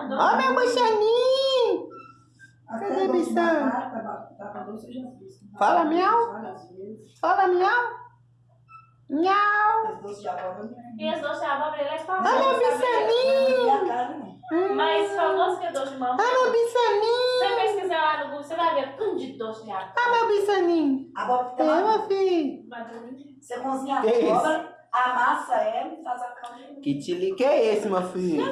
Ó, oh, meu bichaninho! Cadê a bichão? Fala, miau. Fala, miau! Miau! As doces de abóbora é E as doces de abóbora, ele é famoso. Olha meu bichaninho! Mais famoso que é doce de mamãe. Olha o meu Se você pesquisar lá no Google, você vai ver tudo de doce de abóbora. Olha meu bichaninho! Abóbora É, tem tá meu filho! Você cozinha a abóbora, amassa ela e faz a calda. Que tilique é esse, meu filho?